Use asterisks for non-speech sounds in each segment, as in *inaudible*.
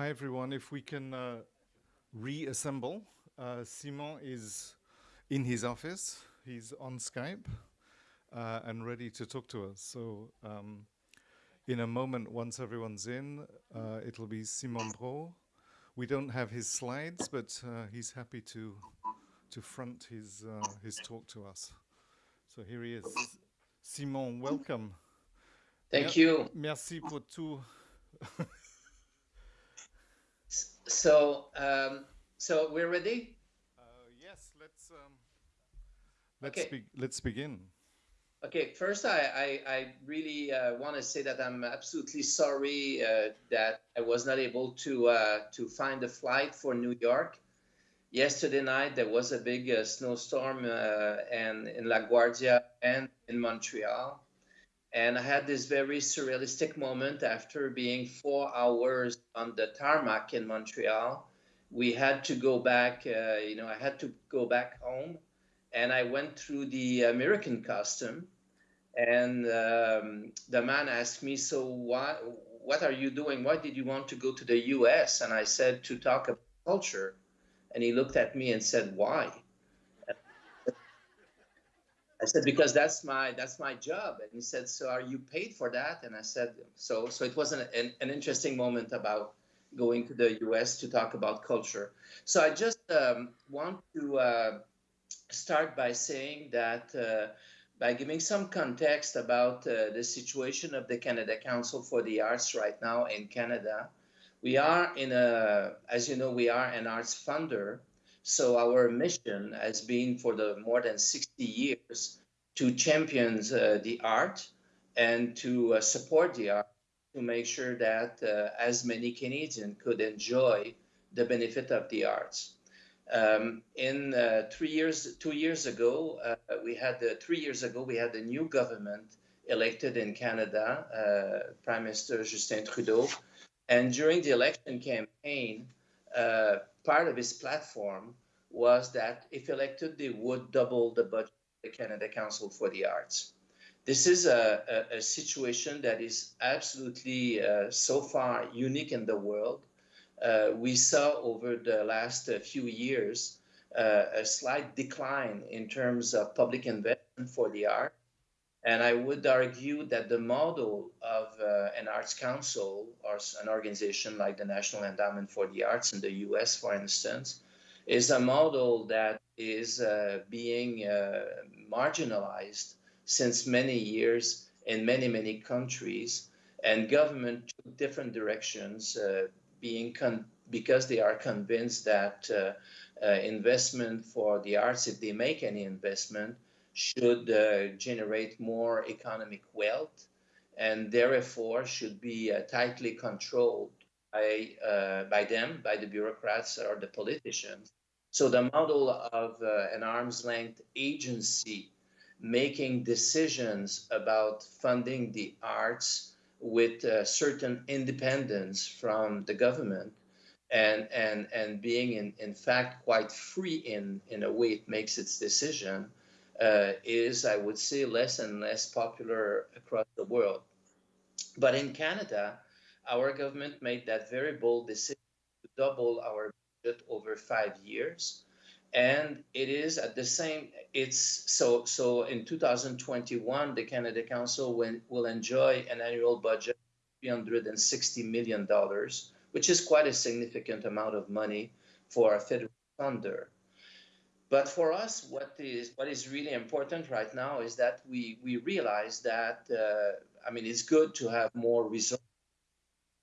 hi everyone. If we can uh, reassemble, uh, Simon is in his office. He's on Skype uh, and ready to talk to us. So um, in a moment, once everyone's in, uh, it'll be Simon Brault. We don't have his slides, but uh, he's happy to to front his uh, his talk to us. So here he is. Simon, welcome. Thank Mer you. Merci pour tout. *laughs* so, um, so we're ready. Uh, yes, let's um, let's okay. be let's begin. Okay, first, I, I, I really uh, want to say that I'm absolutely sorry uh, that I was not able to uh, to find a flight for New York. Yesterday night there was a big uh, snowstorm uh, and in LaGuardia and in Montreal, and I had this very surrealistic moment after being four hours on the tarmac in Montreal. We had to go back, uh, you know, I had to go back home. And I went through the American custom. And um, the man asked me, So, what are you doing? Why did you want to go to the US? And I said, To talk about culture. And he looked at me and said, Why? I said, because that's my that's my job. And he said, so are you paid for that? And I said, so so it was an, an, an interesting moment about going to the U.S. to talk about culture. So I just um, want to uh, start by saying that uh, by giving some context about uh, the situation of the Canada Council for the Arts right now in Canada. We are in a, as you know, we are an arts funder. So our mission has been for the more than 60 years to champion uh, the art and to uh, support the art to make sure that uh, as many Canadians could enjoy the benefit of the arts. Um, in uh, three years, two years ago, uh, we had three years ago we had a new government elected in Canada, uh, Prime Minister Justin Trudeau, and during the election campaign, part of his platform was that if elected, they would double the budget of the Canada Council for the Arts. This is a, a, a situation that is absolutely uh, so far unique in the world. Uh, we saw over the last uh, few years uh, a slight decline in terms of public investment for the art. And I would argue that the model of uh, an arts council or an organization like the National Endowment for the Arts in the US, for instance, is a model that is uh, being uh, marginalized since many years in many, many countries. And government took different directions, uh, being because they are convinced that uh, uh, investment for the arts, if they make any investment, should uh, generate more economic wealth and therefore should be tightly controlled by, by them, by the bureaucrats or the politicians. So the model of uh, an arm's length agency making decisions about funding the arts with uh, certain independence from the government and and and being in, in fact quite free in in a way it makes its decision uh, is I would say less and less popular across the world. But in Canada, our government made that very bold decision to double our budget over five years and it is at the same it's so so in 2021 the canada council will, will enjoy an annual budget of 360 million dollars which is quite a significant amount of money for a federal funder but for us what is what is really important right now is that we we realize that uh, i mean it's good to have more resources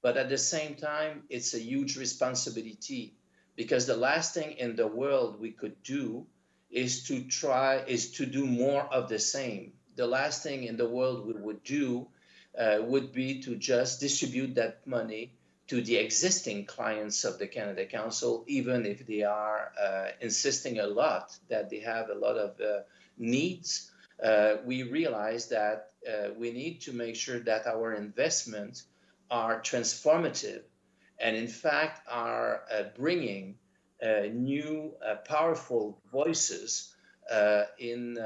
but at the same time it's a huge responsibility because the last thing in the world we could do is to try is to do more of the same. The last thing in the world we would do uh, would be to just distribute that money to the existing clients of the Canada Council, even if they are uh, insisting a lot that they have a lot of uh, needs. Uh, we realize that uh, we need to make sure that our investments are transformative and in fact are uh, bringing uh, new powerful voices in,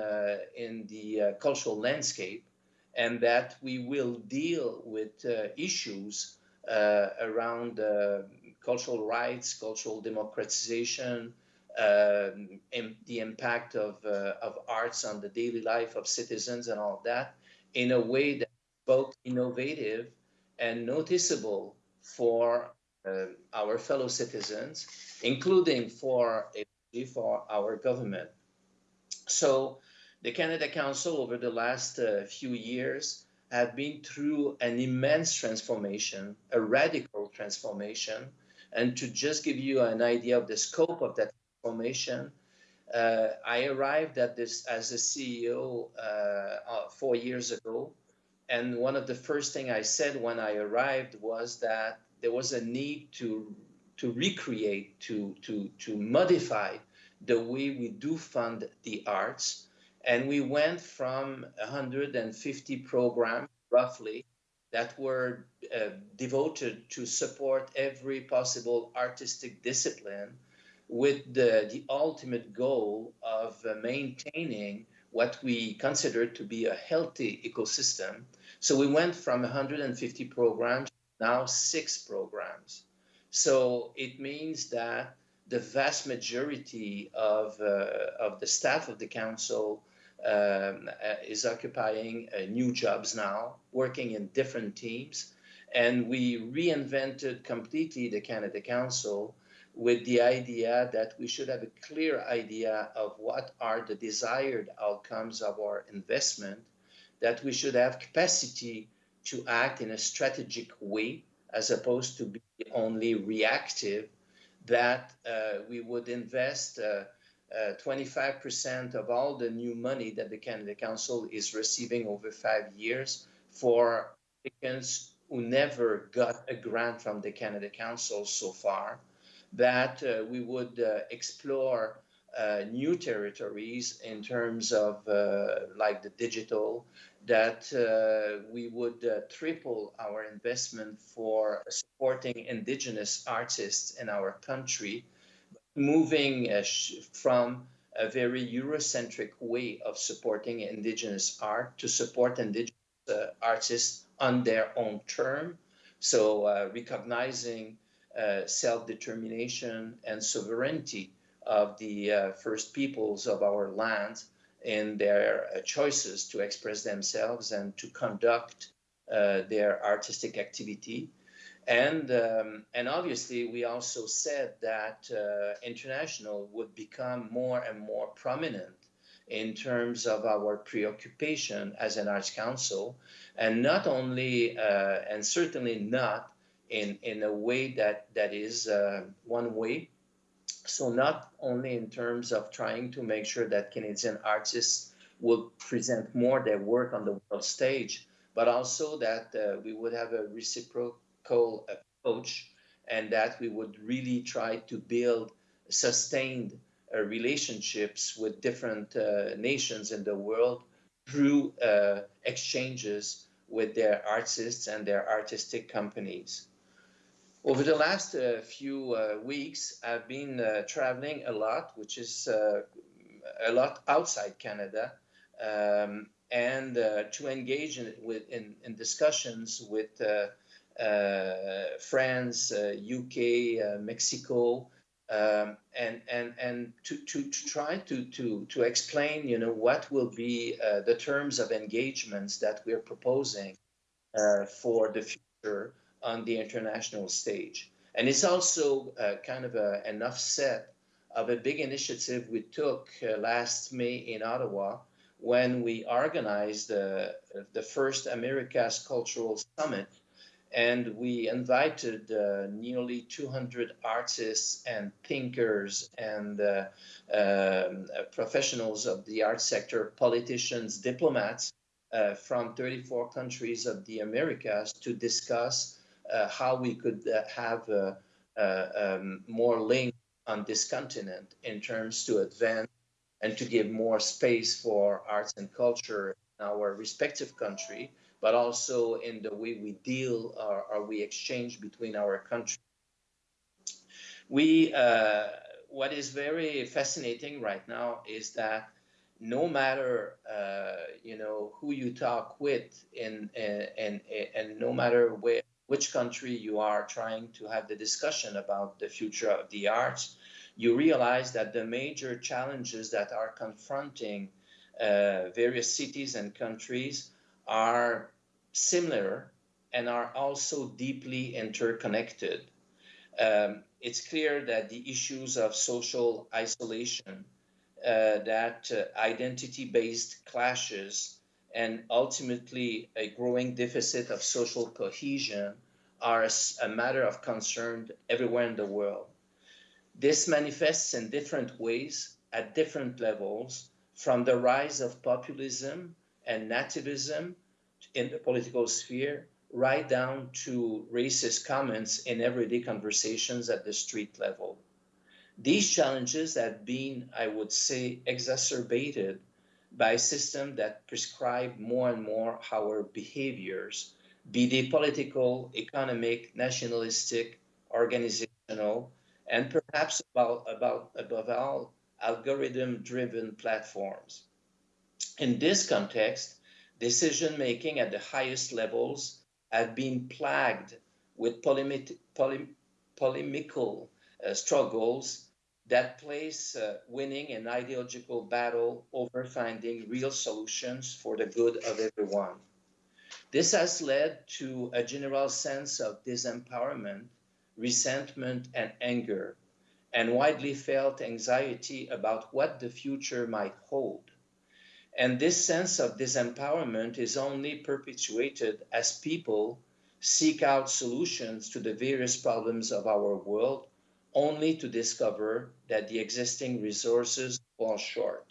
in the cultural landscape and that we will deal with issues around uh, cultural rights, cultural democratization, um, the impact of, uh, of arts on the daily life of citizens and all that in a way that's both innovative and noticeable for uh, our fellow citizens, including for, for our government. So the Canada Council over the last uh, few years have been through an immense transformation, a radical transformation. And to just give you an idea of the scope of that transformation, uh, I arrived at this as a CEO uh, uh, four years ago. And one of the first things I said when I arrived was that there was a need to, to recreate, to, to, to modify the way we do fund the arts. And we went from 150 programs, roughly, that were uh, devoted to support every possible artistic discipline with the, the ultimate goal of uh, maintaining what we consider to be a healthy ecosystem. So we went from 150 programs, now six programs. So it means that the vast majority of, uh, of the staff of the council um, uh, is occupying uh, new jobs now, working in different teams. And we reinvented completely the Canada Council with the idea that we should have a clear idea of what are the desired outcomes of our investment, that we should have capacity to act in a strategic way as opposed to be only reactive, that uh, we would invest uh, uh, of all the new money that the Canada Council is receiving over five years for applicants who never got a grant from the Canada Council so far that uh, we would uh, explore uh, new territories in terms of like the digital, that we would triple our investment for supporting indigenous artists in our country, moving from a very Eurocentric way of supporting indigenous art to support indigenous uh, artists on their own term. So uh, recognizing uh, self-determination and sovereignty of the uh, first peoples of our land in their uh, choices to express themselves and to conduct uh, their artistic activity. And, um, and obviously, we also said that uh, international would become more and more prominent in terms of our preoccupation as an arts council, and not only, uh, and certainly not in, in a way that, that is uh, one way. So not only in terms of trying to make sure that Canadian artists will present more their work on the world stage, but also that uh, we would have a reciprocal approach and that we would really try to build sustained uh, relationships with different uh, nations in the world through uh, exchanges with their artists and their artistic companies. Over the last uh, few uh, weeks, I've been uh, traveling a lot, which is a lot outside Canada, um, and to engage in, with, in, in discussions with France, UK, Mexico, um, and and and to, to, to try to, to to explain, you know, what will be the terms of engagements that we're proposing for the future on the international stage. And it's also uh, kind of a, an offset of a big initiative we took uh, last May in Ottawa when we organized uh, the first Americas Cultural Summit. And we invited uh, nearly 200 artists and thinkers and uh, um, professionals of the art sector, politicians, diplomats uh, from 34 countries of the Americas to discuss uh, how we could uh, have uh, um, more link on this continent in terms to advance and to give more space for arts and culture in our respective country, but also in the way we deal or, or we exchange between our countries. We, uh, what is very fascinating right now is that no matter uh, you know who you talk with and and and no matter where which country you are trying to have the discussion about the future of the arts, you realize that the major challenges that are confronting uh, various cities and countries are similar and are also deeply interconnected. Um, it's clear that the issues of social isolation, uh, that uh, identity-based clashes, and ultimately a growing deficit of social cohesion are a matter of concern everywhere in the world. This manifests in different ways at different levels, from the rise of populism and nativism in the political sphere right down to racist comments in everyday conversations at the street level. These challenges have been, I would say, exacerbated by a system that prescribe more and more our behaviors, be they political, economic, nationalistic, organizational, and perhaps about, about above all, algorithm-driven platforms. In this context, decision making at the highest levels have been plagued with polemic, polemical uh, struggles that place uh, winning an ideological battle over finding real solutions for the good of everyone. This has led to a general sense of disempowerment, resentment, and anger, and widely felt anxiety about what the future might hold. And this sense of disempowerment is only perpetuated as people seek out solutions to the various problems of our world, only to discover that the existing resources fall short.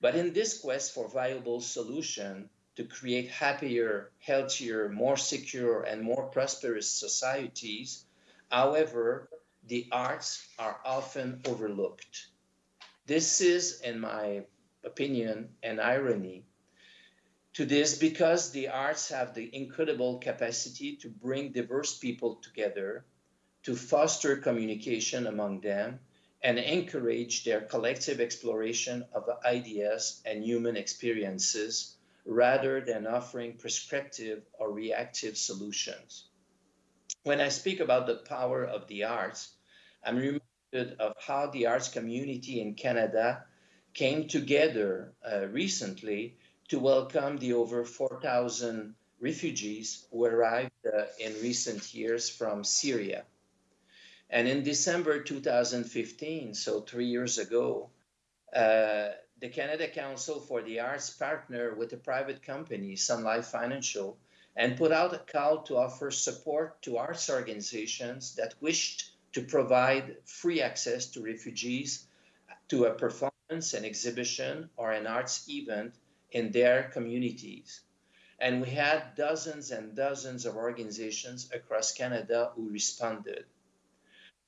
But in this quest for viable solution to create happier, healthier, more secure, and more prosperous societies, however, the arts are often overlooked. This is, in my opinion and irony to this because the arts have the incredible capacity to bring diverse people together, to foster communication among them, and encourage their collective exploration of ideas and human experiences rather than offering prescriptive or reactive solutions. When I speak about the power of the arts, I'm reminded of how the arts community in Canada came together uh, recently to welcome the over 4,000 refugees who arrived uh, in recent years from Syria. And in December 2015, so three years ago, uh, the Canada Council for the Arts partnered with a private company, Sun Life Financial, and put out a call to offer support to arts organizations that wished to provide free access to refugees to a performance an exhibition or an arts event in their communities. And we had dozens and dozens of organizations across Canada who responded.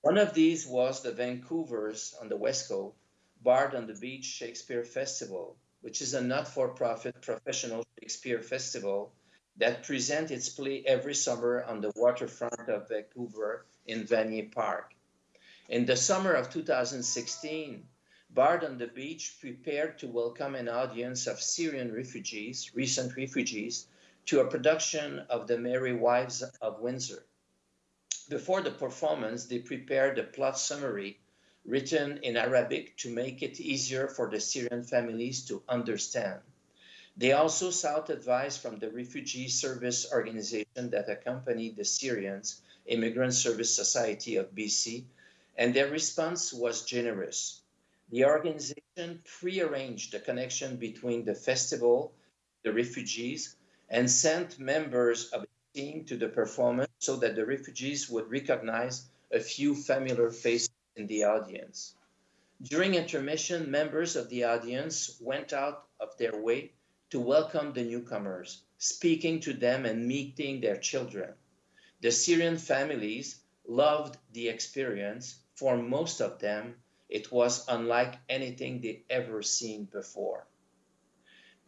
One of these was the Vancouver's on the West Coast Bard on the Beach Shakespeare Festival, which is a not-for-profit professional Shakespeare festival that presents its play every summer on the waterfront of Vancouver in Vanier Park. In the summer of 2016, Bard on the Beach prepared to welcome an audience of Syrian refugees, recent refugees, to a production of The Merry Wives of Windsor. Before the performance, they prepared a plot summary written in Arabic to make it easier for the Syrian families to understand. They also sought advice from the refugee service organization that accompanied the Syrians, Immigrant Service Society of BC, and their response was generous. The organization prearranged the connection between the festival, the refugees, and sent members of the team to the performance so that the refugees would recognize a few familiar faces in the audience. During intermission, members of the audience went out of their way to welcome the newcomers, speaking to them and meeting their children. The Syrian families loved the experience. For most of them, it was unlike anything they ever seen before.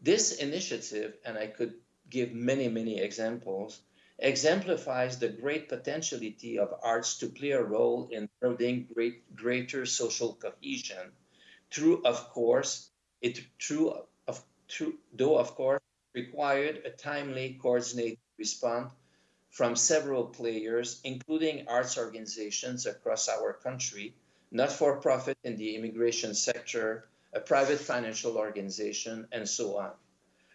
This initiative, and I could give many, many examples, exemplifies the great potentiality of arts to play a role in building great, greater social cohesion through, of course, it through, of, through, though of course required a timely, coordinated response from several players, including arts organizations across our country, not for profit in the immigration sector, a private financial organization, and so on.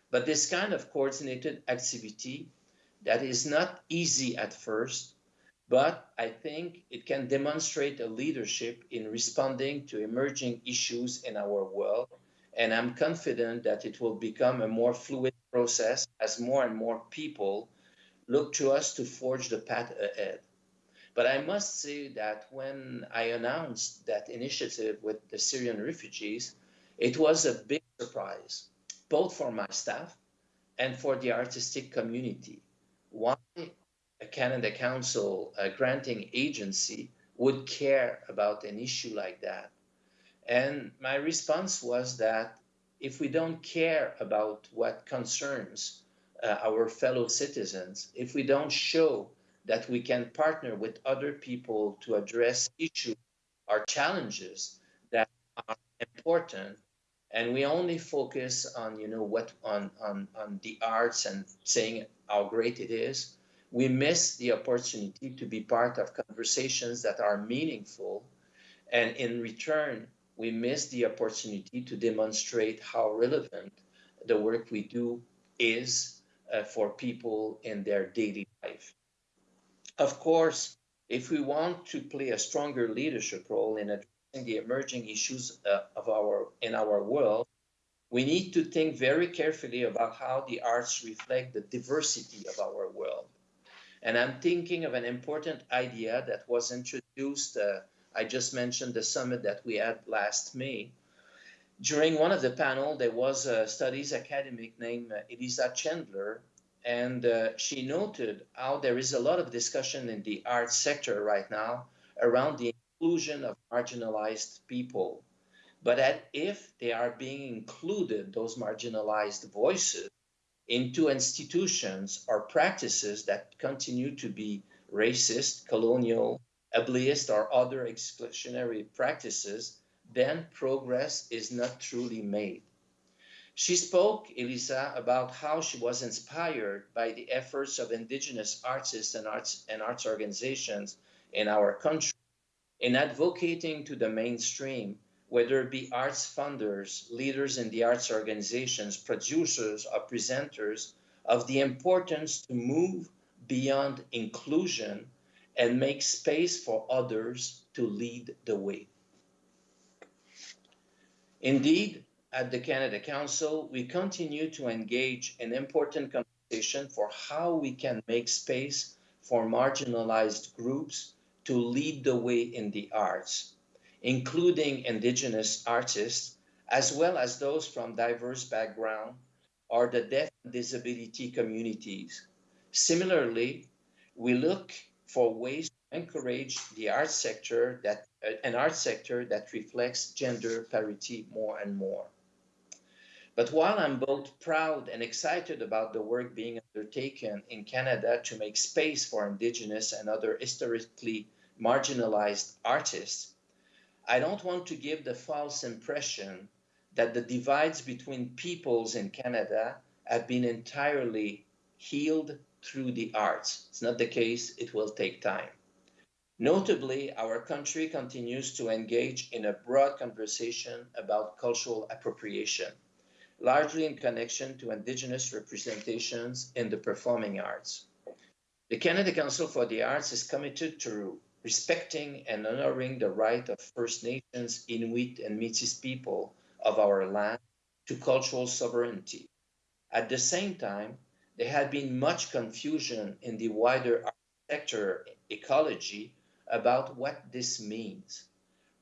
But this kind of coordinated activity that is not easy at first, but I think it can demonstrate a leadership in responding to emerging issues in our world. And I'm confident that it will become a more fluid process as more and more people look to us to forge the path ahead. But I must say that when I announced that initiative with the Syrian refugees, it was a big surprise, both for my staff and for the artistic community. Why a Canada Council a granting agency would care about an issue like that? And my response was that if we don't care about what concerns uh, our fellow citizens, if we don't show that we can partner with other people to address issues or challenges that are important, and we only focus on you know what on on on the arts and saying how great it is. We miss the opportunity to be part of conversations that are meaningful. And in return we miss the opportunity to demonstrate how relevant the work we do is uh, for people in their daily life of course if we want to play a stronger leadership role in addressing the emerging issues uh, of our in our world, we need to think very carefully about how the arts reflect the diversity of our world. And I'm thinking of an important idea that was introduced. Uh, I just mentioned the summit that we had last May. During one of the panel, there was a studies academic named uh, Elisa Chandler, and uh, she noted how there is a lot of discussion in the arts sector right now around the inclusion of marginalized people, but that if they are being included, those marginalized voices, into institutions or practices that continue to be racist, colonial, ableist, or other exclusionary practices, then progress is not truly made. She spoke, Elisa, about how she was inspired by the efforts of indigenous artists and arts and arts organizations in our country in advocating to the mainstream, whether it be arts funders, leaders in the arts organizations, producers, or presenters, of the importance to move beyond inclusion and make space for others to lead the way. Indeed, at the Canada Council, we continue to engage in important conversation for how we can make space for marginalized groups to lead the way in the arts, including indigenous artists, as well as those from diverse backgrounds or the deaf and disability communities. Similarly, we look for ways to encourage the art sector that an art sector that reflects gender parity more and more. But while I'm both proud and excited about the work being undertaken in Canada to make space for Indigenous and other historically marginalized artists, I don't want to give the false impression that the divides between peoples in Canada have been entirely healed through the arts. It's not the case, it will take time. Notably, our country continues to engage in a broad conversation about cultural appropriation, largely in connection to Indigenous representations in the performing arts. The Canada Council for the Arts is committed to respecting and honoring the right of First Nations, Inuit, and Métis people of our land to cultural sovereignty. At the same time, there had been much confusion in the wider art sector ecology about what this means.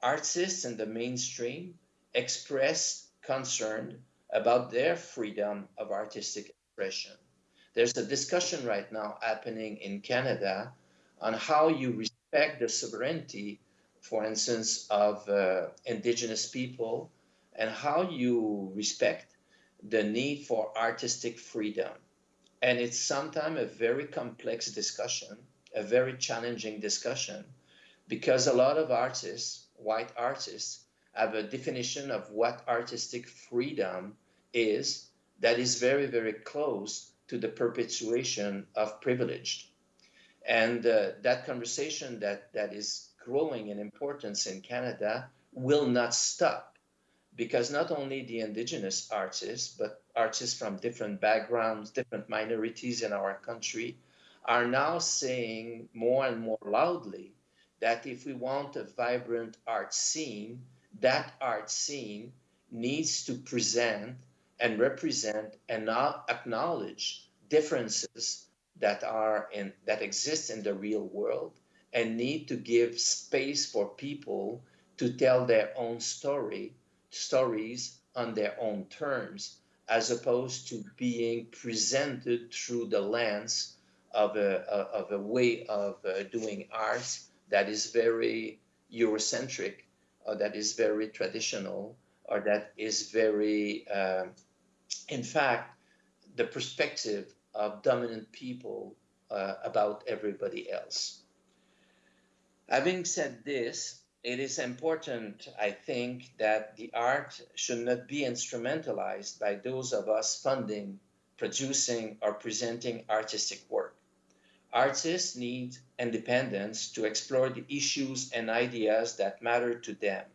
Artists in the mainstream expressed concern about their freedom of artistic expression. There's a discussion right now happening in Canada on how you respect the sovereignty, for instance, of uh, indigenous people and how you respect the need for artistic freedom. And it's sometimes a very complex discussion, a very challenging discussion, because a lot of artists, white artists, have a definition of what artistic freedom is that is very, very close to the perpetuation of privilege. And uh, that conversation that, that is growing in importance in Canada will not stop because not only the indigenous artists, but artists from different backgrounds, different minorities in our country are now saying more and more loudly that if we want a vibrant art scene, that art scene needs to present and represent and acknowledge differences that are in that exist in the real world and need to give space for people to tell their own story stories on their own terms as opposed to being presented through the lens of a, of a way of uh, doing art that is very Eurocentric that is very traditional or that is very, uh, in fact, the perspective of dominant people uh, about everybody else. Having said this, it is important, I think, that the art should not be instrumentalized by those of us funding, producing, or presenting artistic work. Artists need independence to explore the issues and ideas that matter to them.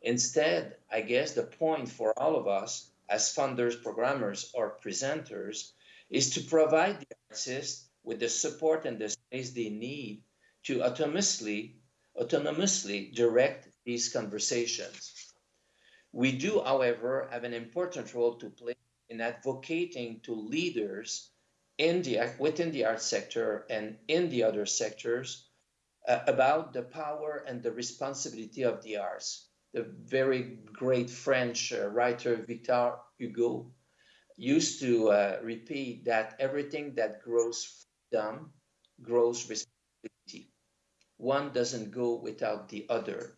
Instead, I guess the point for all of us as funders, programmers, or presenters is to provide the artists with the support and the space they need to autonomously, autonomously direct these conversations. We do, however, have an important role to play in advocating to leaders in the within the art sector and in the other sectors uh, about the power and the responsibility of the arts. The very great French uh, writer Victor Hugo used to uh, repeat that everything that grows freedom grows responsibility. One doesn't go without the other.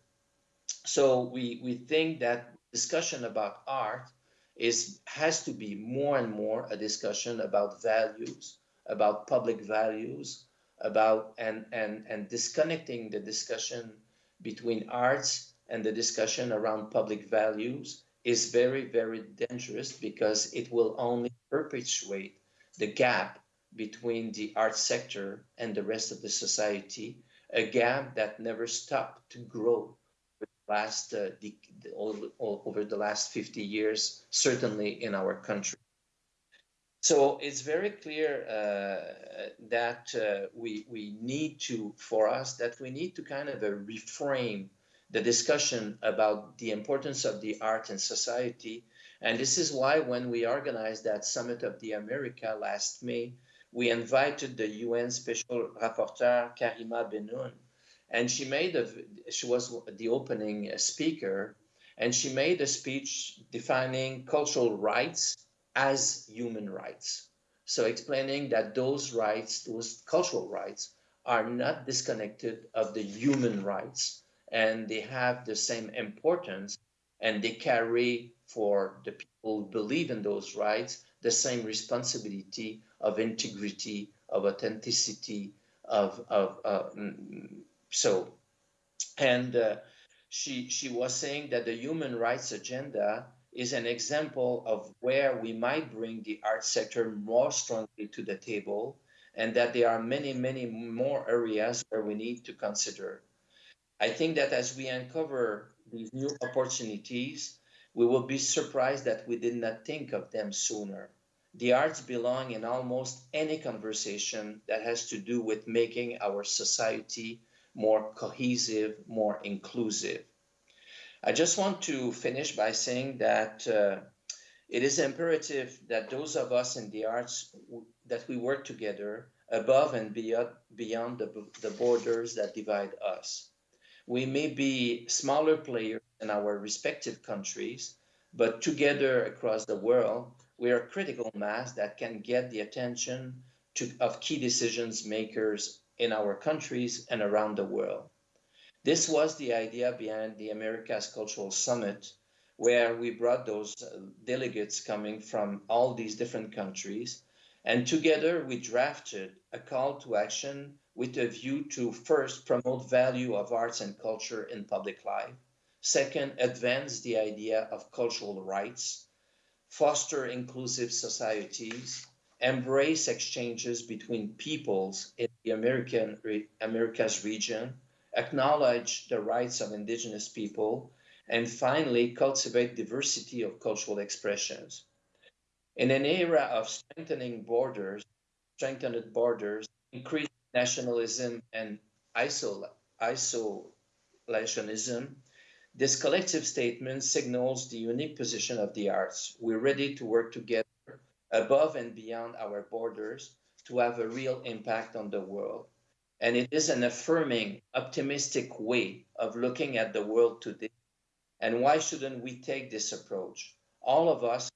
So we, we think that discussion about art is has to be more and more a discussion about values, about public values, about and and and disconnecting the discussion between arts and the discussion around public values is very very dangerous because it will only perpetuate the gap between the art sector and the rest of the society a gap that never stopped to grow last uh, the, the, over the last 50 years, certainly in our country. So it's very clear uh, that uh, we we need to, for us, that we need to kind of uh, reframe the discussion about the importance of the art in society. And this is why when we organized that Summit of the America last May, we invited the UN Special Rapporteur Karima Bennoune and she made a she was the opening speaker and she made a speech defining cultural rights as human rights. So explaining that those rights those cultural rights are not disconnected of the human rights and they have the same importance and they carry for the people who believe in those rights the same responsibility of integrity of authenticity of, of uh, so, and uh, she she was saying that the human rights agenda is an example of where we might bring the art sector more strongly to the table, and that there are many many more areas where we need to consider. I think that as we uncover these new opportunities, we will be surprised that we did not think of them sooner. The arts belong in almost any conversation that has to do with making our society more cohesive, more inclusive. I just want to finish by saying that uh, it is imperative that those of us in the arts that we work together above and beyond, beyond the, the borders that divide us. We may be smaller players in our respective countries, but together across the world, we are a critical mass that can get the attention to, of key decisions makers in our countries and around the world. This was the idea behind the Americas Cultural Summit, where we brought those uh, delegates coming from all these different countries. And together we drafted a call to action with a view to first promote value of arts and culture in public life. Second, advance the idea of cultural rights, foster inclusive societies, embrace exchanges between peoples in the American re- Americas region, acknowledge the rights of indigenous people, and finally cultivate diversity of cultural expressions. In an era of strengthening borders, strengthened borders, increased nationalism and isol- isolationism, this collective statement signals the unique position of the arts. We're ready to work together above and beyond our borders to have a real impact on the world. And it is an affirming, optimistic way of looking at the world today. And why shouldn't we take this approach? All of us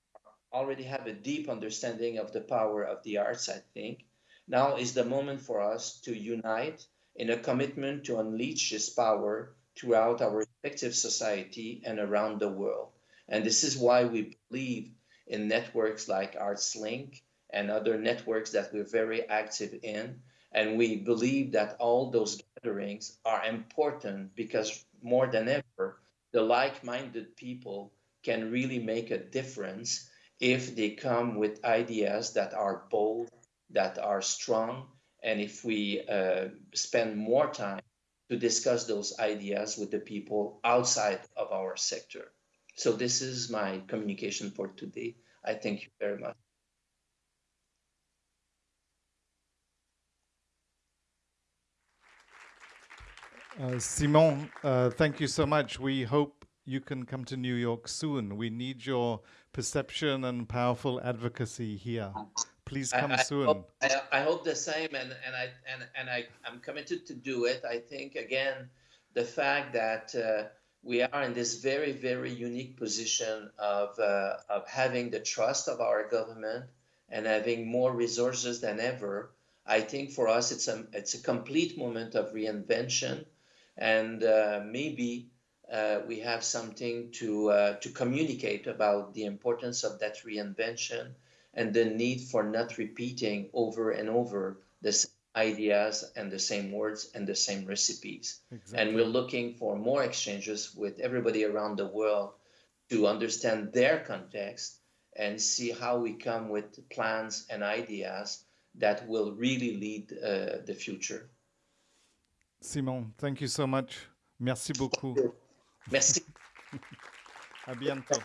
already have a deep understanding of the power of the arts, I think. Now is the moment for us to unite in a commitment to unleash this power throughout our respective society and around the world. And this is why we believe in networks like ArtsLink and other networks that we're very active in. And we believe that all those gatherings are important because more than ever, the like minded people can really make a difference if they come with ideas that are bold, that are strong, and if we uh, spend more time to discuss those ideas with the people outside of our sector. So this is my communication for today. I thank you very much. Uh, Simon, uh, thank you so much. We hope you can come to New York soon. We need your perception and powerful advocacy here. Please come I, I soon. Hope, I, I, hope the same, and, and I and, and I, I'm committed to do it. I think again, the fact that uh, we are in this very very unique position of uh, of having the trust of our government and having more resources than ever. I think for us it's a it's a complete moment of reinvention, and uh, maybe uh, we have something to uh, to communicate about the importance of that reinvention and the need for not repeating over and over the same ideas and the same words and the same recipes. Exactly. And we're looking for more exchanges with everybody around the world to understand their context and see how we come with plans and ideas that will really lead uh, the future. Simon, thank you so much. Merci beaucoup. Merci. *laughs* à bientôt.